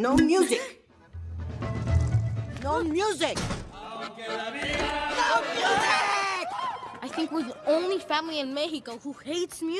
No music. No music. I think we're the only family in Mexico who hates music.